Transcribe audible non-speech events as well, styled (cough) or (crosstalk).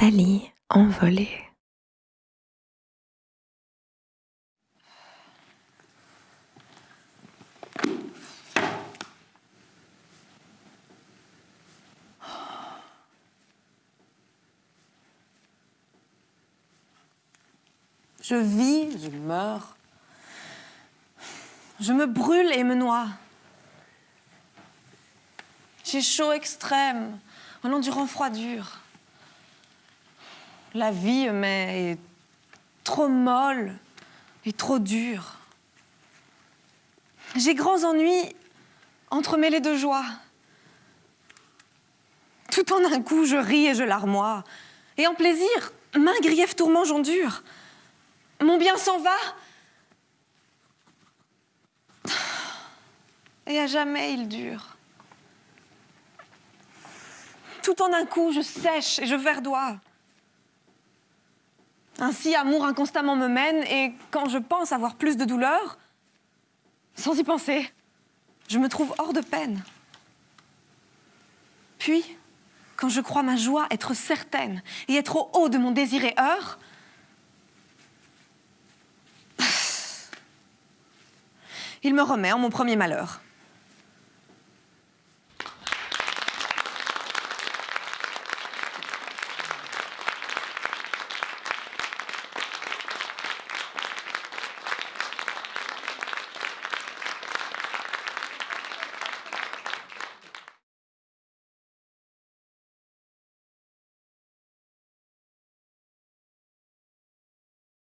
Thalie envolée. Je vis, je meurs. Je me brûle et me noie. J'ai chaud extrême, en endurant froid dur. La vie m'est trop molle et trop dure. J'ai grands ennuis entremêlés de joie. Tout en un coup, je ris et je larmoie. Et en plaisir, main grief tourment j'endure. Mon bien s'en va. Et à jamais il dure. Tout en un coup, je sèche et je verdois. Ainsi, amour inconstamment me mène, et quand je pense avoir plus de douleur, sans y penser, je me trouve hors de peine. Puis, quand je crois ma joie être certaine et être au haut de mon désir et heure, (sighs) il me remet en mon premier malheur.